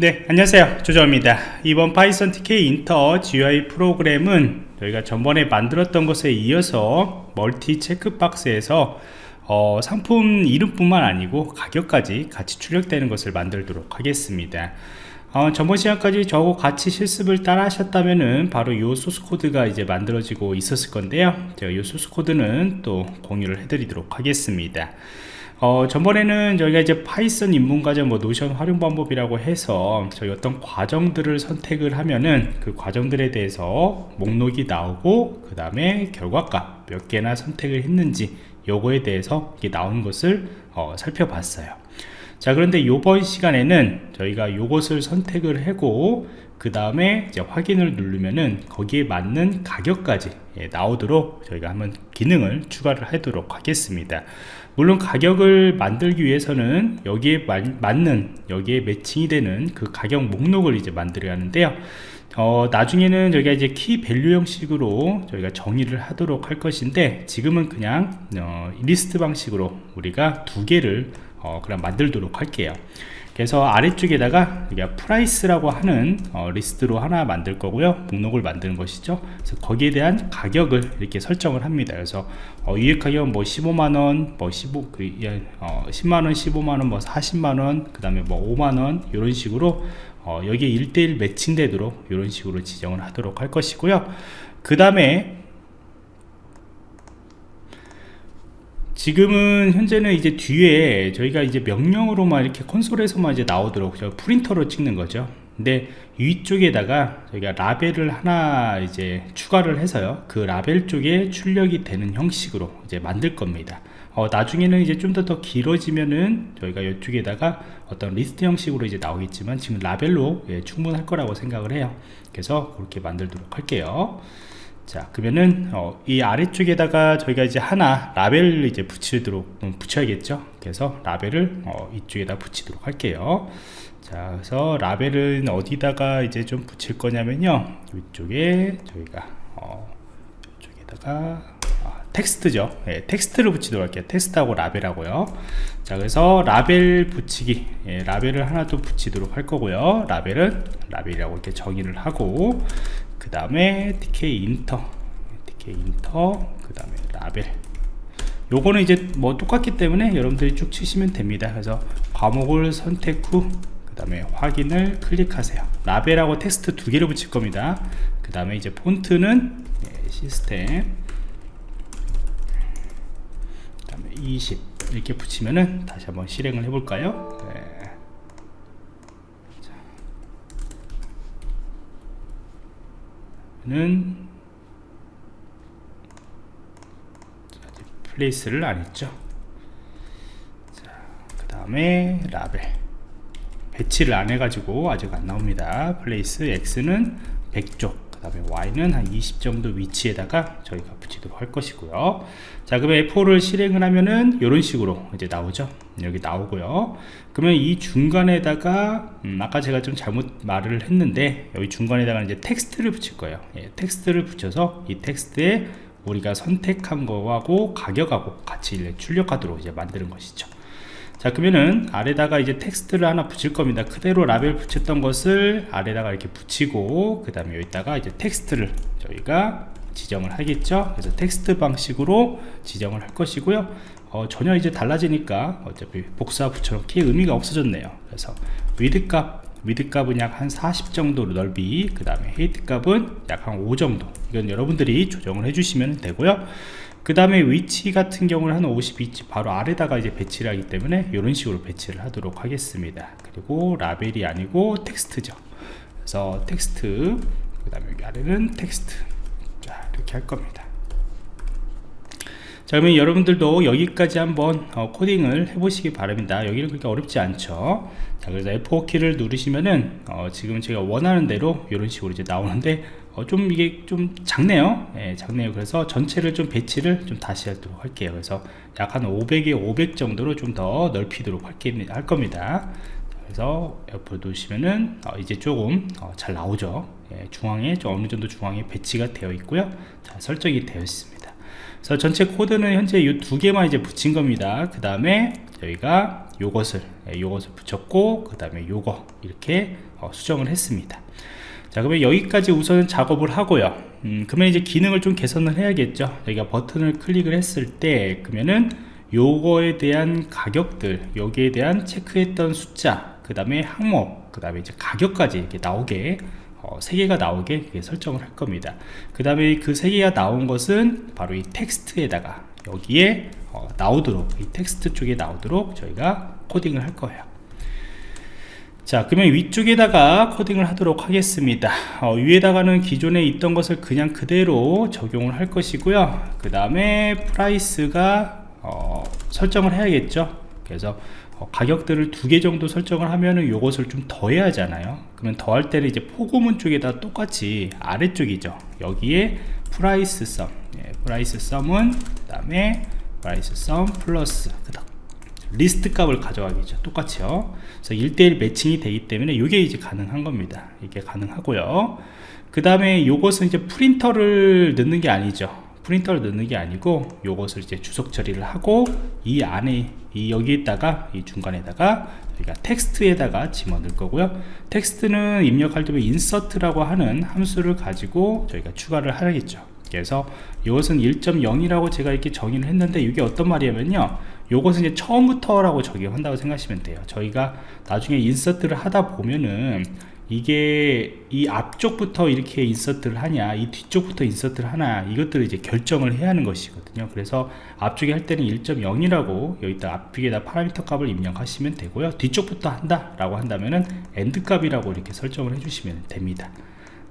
네 안녕하세요. 조정입니다. 이번 Python Tkinter GUI 프로그램은 저희가 전번에 만들었던 것에 이어서 multi checkbox에서 어, 상품 이름뿐만 아니고 가격까지 같이 출력되는 것을 만들도록 하겠습니다. 어, 전번 시간까지 저하고 같이 실습을 따라 하셨다면은 바로 이 source code가 이제 만들어지고 있었을 건데요. 제가 이 source code는 또 공유를 해드리도록 하겠습니다 어, 전번에는 저희가 이제 Python 입문과정 뭐 Notion 활용 방법이라고 해서 저희 어떤 과정들을 선택을 하면은 그 과정들에 대해서 목록이 나오고 그 다음에 결과값 몇 개나 선택을 했는지 요거에 대해서 이게 나온 것을 어, 살펴봤어요. 자 그런데 이번 시간에는 저희가 요것을 선택을 하고 그 다음에 이제 확인을 누르면은 거기에 맞는 가격까지 예, 나오도록 저희가 한번 기능을 추가를 하도록 하겠습니다 물론 가격을 만들기 위해서는 여기에 마, 맞는 여기에 matching이 되는 그 가격 목록을 이제 만들어야 하는데요. 어, 나중에는 저희가 이제 key value 형식으로 저희가 정의를 하도록 할 것인데 지금은 그냥 어, 리스트 방식으로 우리가 두 개를 어, 그럼 만들도록 할게요 그래서 아래쪽에다가 우리가 price라고 하는 어, 리스트로 하나 만들 거고요. 목록을 만드는 것이죠. 그래서 거기에 대한 가격을 이렇게 설정을 합니다. 그래서 어, 유익 가격 뭐 15만원 뭐 15, 그, 어, 10만원 15만원 뭐 40만원 그 다음에 뭐 5만원 이런 식으로 어, 여기에 1대1 매칭되도록 이런 식으로 지정을 하도록 할 것이고요. 그 다음에 지금은 현재는 이제 뒤에 저희가 이제 명령으로만 이렇게 콘솔에서만 이제 나오도록 저 프린터로 찍는 거죠. 근데 위쪽에다가 저희가 라벨을 하나 이제 추가를 해서요. 그 라벨 쪽에 출력이 되는 형식으로 이제 만들 겁니다. 어, 나중에는 이제 좀 더 더 길어지면은 저희가 이쪽에다가 어떤 리스트 형식으로 이제 나오겠지만 지금 라벨로 예, 충분할 거라고 생각을 해요. 그래서 그렇게 만들도록 할게요 자 그러면은 어, 이 아래쪽에다가 저희가 이제 하나 라벨을 이제 붙이도록 음, 붙여야겠죠? 그래서 라벨을 어, 이쪽에다 붙이도록 할게요. 자 그래서 라벨은 어디다가 이제 좀 붙일 거냐면요. 이쪽에 저희가 어, 이쪽에다가 아, 텍스트죠? 예, 텍스트를 붙이도록 할게요. 텍스트하고 라벨하고요. 자 그래서 라벨 붙이기 예, 라벨을 하나 또 붙이도록 할 거고요. 라벨은 라벨이라고 이렇게 정의를 하고 그 다음에 Tkinter Tkinter 그 다음에 라벨. 요거는 이제 뭐 똑같기 때문에 여러분들이 쭉 치시면 됩니다. 그래서 과목을 선택 후 그 다음에 확인을 클릭하세요. 라벨하고 텍스트 두 개를 붙일 겁니다. 그 다음에 이제 폰트는 네, 시스템. 그 다음에 20 이렇게 붙이면은 다시 한번 실행을 해볼까요 네. 는 플레이스를 안 했죠. 그 다음에 라벨 배치를 안 해가지고 아직 안 나옵니다. place X는 100쪽 그 다음에 y는 한 20 정도 위치에다가 저희가 붙이도록 할 것이고요. 자 그러면 F4를 실행을 하면은 이런 식으로 이제 나오죠? 여기 나오고요. 그러면 이 중간에다가 음, 아까 제가 좀 잘못 말을 했는데 여기 중간에다가 이제 텍스트를 붙일 거예요. 예, 텍스트를 붙여서 이 텍스트에 우리가 선택한 거하고 가격하고 같이 출력하도록 이제 만드는 것이죠 자 그러면은 아래다가 이제 텍스트를 하나 붙일 겁니다. 그대로 라벨 붙였던 것을 아래다가 이렇게 붙이고 그 다음에 여기다가 이제 텍스트를 저희가 지정을 하겠죠? 그래서 텍스트 방식으로 지정을 할 것이고요. 어, 전혀 이제 달라지니까 어차피 복사 붙여놓기 의미가 없어졌네요. 그래서 width 값 width 값은 약 한 40 정도 넓이 그 다음에 height 값은 약 한 5 정도. 이건 여러분들이 조정을 해주시면 되고요 그 다음에 위치 같은 경우는 한 50 위치 바로 아래다가 이제 배치를 하기 때문에 이런 식으로 배치를 하도록 하겠습니다. 그리고 라벨이 아니고 텍스트죠. 그래서 텍스트 그 다음에 여기 아래는 텍스트. 자 이렇게 할 겁니다. 자 그러면 여러분들도 여기까지 한번 어, 코딩을 해보시기 바랍니다. 여기는 그렇게 어렵지 않죠? 자 그래서 F4키를 누르시면은 어, 지금 제가 원하는 대로 이런 식으로 이제 나오는데 어, 좀 이게 좀 작네요. 예, 작네요. 그래서 전체를 좀 배치를 좀 다시 하도록 할게요. 그래서 약 한 500에 500 정도로 좀 더 넓히도록 할 겁니다. 그래서 옆으로 두시면은 어, 이제 조금 어, 잘 나오죠. 예, 중앙에 좀 어느 정도 중앙에 배치가 되어 있고요. 자 설정이 되어 있습니다. 그래서 전체 코드는 현재 이 두 개만 이제 붙인 겁니다. 그 다음에 저희가 요것을 예, 요것을 붙였고 그 다음에 요거 이렇게 어, 수정을 했습니다 자 그러면 여기까지 우선 작업을 하고요. 음, 그러면 이제 기능을 좀 개선을 해야겠죠. 여기가 버튼을 클릭을 했을 때 그러면은 요거에 대한 가격들 여기에 대한 체크했던 숫자 그 다음에 항목 그 다음에 이제 가격까지 이렇게 나오게 어, 3개가 나오게 설정을 할 겁니다. 그 다음에 그 3개가 나온 것은 바로 이 텍스트에다가 여기에 어, 나오도록 이 텍스트 쪽에 나오도록 저희가 코딩을 할 거예요 자 그러면 위쪽에다가 코딩을 하도록 하겠습니다. 어, 위에다가는 기존에 있던 것을 그냥 그대로 적용을 할 것이고요. 그 다음에 price가 어, 설정을 해야겠죠? 그래서 어, 가격들을 두 개 정도 설정을 하면은 요것을 좀 더해야 하잖아요. 그러면 더할 때는 이제 포고문 쪽에다 똑같이 아래쪽이죠. 여기에 price sum. 예, price sum은 그 다음에 price sum 플러스. 그 다음 리스트 값을 가져가겠죠. 똑같이요. 그래서 1대1 매칭이 되기 때문에 이게 이제 가능한 겁니다. 이게 가능하고요. 그 다음에 요것은 이제 프린터를 넣는 게 아니죠. 프린터를 넣는 게 아니고 요것을 이제 주석 처리를 하고 이 안에 이 여기에다가 이 중간에다가 우리가 텍스트에다가 집어넣을 거고요. 텍스트는 입력할 때 insert라고 하는 함수를 가지고 저희가 추가를 하겠죠 그래서 이것은 1.0이라고 제가 이렇게 정의를 했는데 이게 어떤 말이냐면요. 요것은 이제 처음부터 라고 적용한다고 생각하시면 돼요. 저희가 나중에 insert를 하다 보면은 이게 이 앞쪽부터 이렇게 insert를 하냐 이 뒤쪽부터 insert를 하나 이것들을 이제 결정을 해야 하는 것이거든요. 그래서 앞쪽에 할 때는 1.0이라고 여기다 앞쪽에다 파라미터 값을 입력하시면 되고요. 뒤쪽부터 한다 라고 한다면은 end 값이라고 이렇게 설정을 해주시면 됩니다.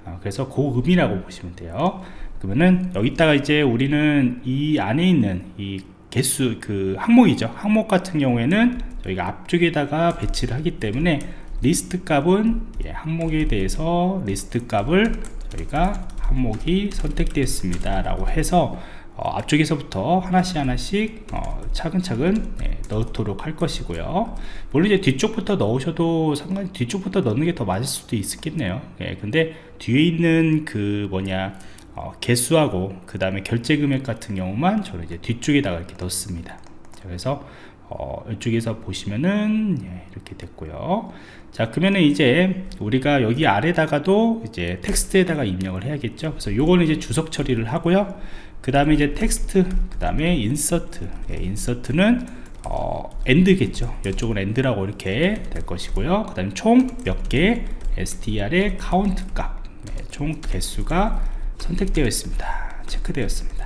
어, 그래서 고음이라고 보시면 돼요 그러면은 여기다가 이제 우리는 이 안에 있는 이 개수 그 항목이죠. 항목 같은 경우에는 저희가 앞쪽에다가 배치를 하기 때문에 리스트 값은 예, 항목에 대해서 리스트 값을 저희가 항목이 선택되었습니다 라고 해서 어, 앞쪽에서부터 하나씩 하나씩 어, 차근차근 예, 넣도록 할 것이고요. 물론 이제 뒤쪽부터 넣으셔도 상관이 뒤쪽부터 넣는 게 더 맞을 수도 있겠네요. 예, 근데 뒤에 있는 그 뭐냐 어, 개수하고 그 다음에 결제 금액 같은 경우만 저는 이제 뒤쪽에다가 이렇게 넣습니다. 그래서 어, 이쪽에서 보시면은 예, 이렇게 됐고요. 자 그러면은 이제 우리가 여기 아래다가도 이제 텍스트에다가 입력을 해야겠죠? 그래서 요거는 이제 주석 처리를 하고요. 그 다음에 이제 텍스트 그 다음에 insert. 예, insert는 어, end겠죠? 이쪽은 end라고 이렇게 될 것이고요. 그 다음에 총 몇 개? str의 count 값. 네, 총 개수가 선택되어 있습니다. 체크되었습니다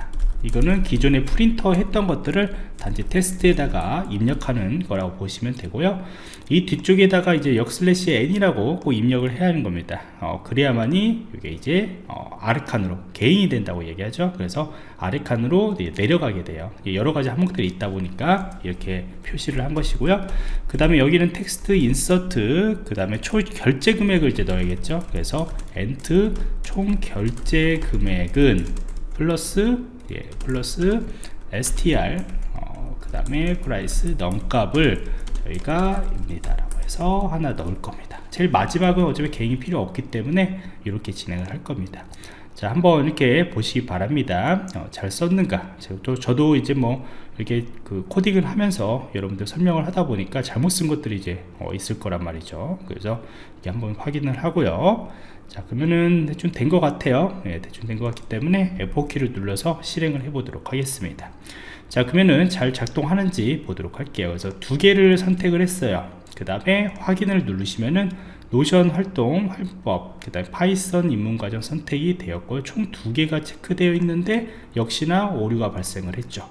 이거는 기존에 프린터 했던 것들을 단지 텍스트에다가 입력하는 거라고 보시면 되고요. 이 뒤쪽에다가 이제 역슬래시 n이라고 꼭 입력을 해야 하는 겁니다. 어, 그래야만이 이게 이제 어, 아래 칸으로 개행이 된다고 얘기하죠. 그래서 아래 칸으로 내려가게 돼요. 여러 가지 항목들이 있다 보니까 이렇게 표시를 한 것이고요. 그 다음에 여기는 텍스트 insert 그 다음에 총 결제 금액을 이제 넣어야겠죠. 그래서 end 총 결제 금액은 플러스 예, 플러스 str 어, 그 다음에 price num값을 저희가 입니다 라고 해서 하나 넣을 겁니다. 제일 마지막은 어차피 개행이 필요 없기 때문에 이렇게 진행을 할 겁니다. 자 한번 이렇게 보시기 바랍니다. 어, 잘 썼는가? 저도, 저도 이제 뭐 이렇게 그 코딩을 하면서 여러분들 설명을 하다 보니까 잘못 쓴 것들이 이제 어, 있을 거란 말이죠. 그래서 이게 한번 확인을 하고요 자 그러면은 대충 된 것 같아요. 네, 대충 된 것 같기 때문에 F4키를 눌러서 실행을 해 보도록 하겠습니다. 자 그러면은 잘 작동하는지 보도록 할게요. 그래서 두 개를 선택을 했어요. 그 다음에 확인을 누르시면은 노션 활동 활용법 그 다음에 파이썬 입문과정 선택이 되었고요 총두 개가 체크되어 있는데 역시나 오류가 발생을 했죠.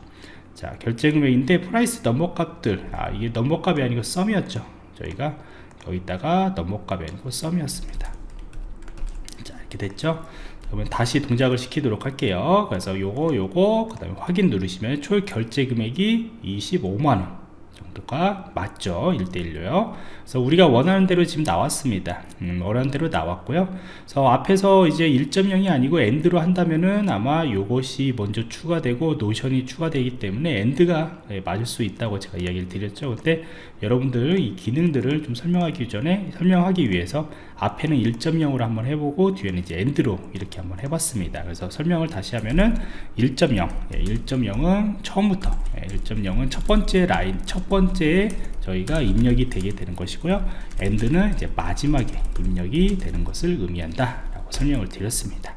자 결제 금액인데 price number 값들. 아 이게 number 값이 아니고 sum이었죠. 저희가 여기다가 number 값이 아니고 sum이었습니다 이렇게 됐죠? 그러면 다시 동작을 시키도록 할게요. 그래서 요거 요거 그 다음에 확인 누르시면 총 결제 금액이 25만원 정도가 맞죠. 1대1로요. 그래서 우리가 원하는 대로 지금 나왔습니다. 음, 원하는 대로 나왔고요. 그래서 앞에서 이제 1.0이 아니고 end로 한다면은 아마 요것이 먼저 추가되고 노션이 추가되기 때문에 end가 예, 맞을 수 있다고 제가 이야기를 드렸죠. 근데 여러분들 이 기능들을 좀 설명하기 전에 설명하기 위해서 앞에는 1.0으로 한번 해보고 뒤에는 이제 end로 이렇게 한번 해봤습니다. 그래서 설명을 다시 하면은 1.0 예, 1.0은 처음부터. 예, 1.0은 첫 번째 라인 첫 번째 저희가 입력이 되게 되는 것이고요. 엔드는 이제 마지막에 입력이 되는 것을 의미한다 라고 설명을 드렸습니다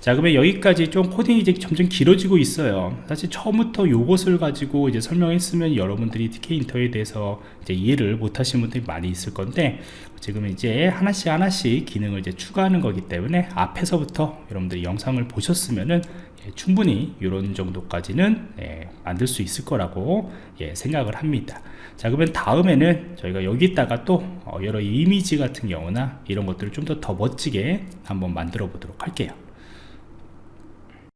자 그러면 여기까지 좀 코딩이 이제 점점 길어지고 있어요. 사실 처음부터 요것을 가지고 이제 설명했으면 여러분들이 TK 인터에 대해서 이제 이해를 못 하시는 분들이 많이 있을 건데 지금 이제 하나씩 하나씩 기능을 이제 추가하는 거기 때문에 앞에서부터 여러분들이 영상을 보셨으면은 예, 충분히 이런 정도까지는 예, 만들 수 있을 거라고 예, 생각을 합니다. 자 그러면 다음에는 저희가 여기다가 또 어, 여러 이미지 같은 경우나 이런 것들을 좀 더 더 멋지게 한번 만들어 보도록 할게요